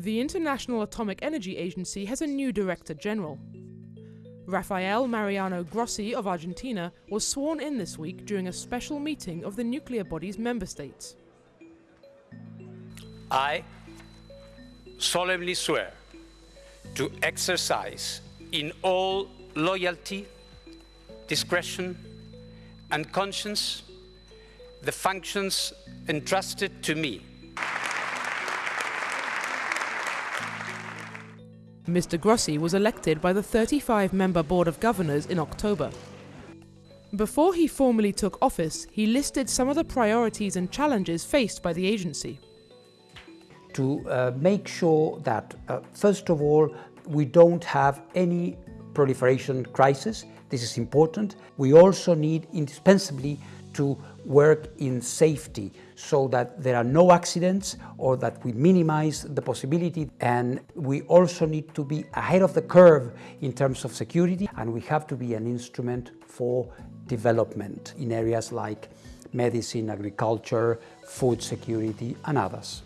The International Atomic Energy Agency has a new Director General. Rafael Mariano Grossi of Argentina was sworn in this week during a special meeting of the nuclear body's member states. I solemnly swear to exercise in all loyalty, discretion, and conscience the functions entrusted to me. Mr. Grossi was elected by the 35 member Board of Governors in October. Before he formally took office, he listed some of the priorities and challenges faced by the agency. To uh, make sure that, uh, first of all, we don't have any proliferation crisis. This is important. We also need indispensably to work in safety so that there are no accidents or that we minimize the possibility and we also need to be ahead of the curve in terms of security and we have to be an instrument for development in areas like medicine, agriculture, food security and others.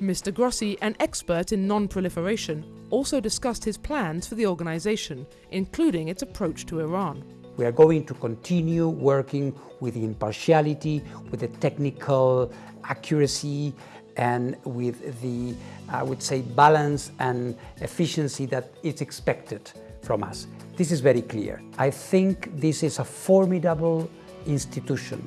Mr. Grossi, an expert in non-proliferation, also discussed his plans for the organization, including its approach to Iran. We are going to continue working with impartiality, with the technical accuracy, and with the, I would say, balance and efficiency that is expected from us. This is very clear. I think this is a formidable institution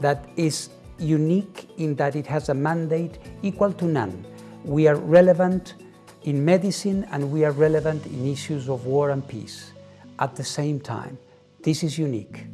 that is unique in that it has a mandate equal to none. We are relevant in medicine and we are relevant in issues of war and peace at the same time. This is unique.